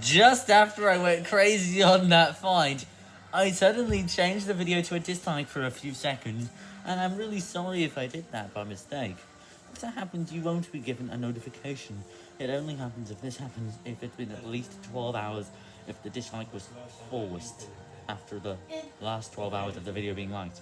just after I went crazy on that find, I suddenly changed the video to a dislike for a few seconds, and I'm really sorry if I did that by mistake. If that happens, you won't be given a notification. It only happens if this happens, if it's been at least 12 hours, if the dislike was forced after the last 12 hours of the video being liked.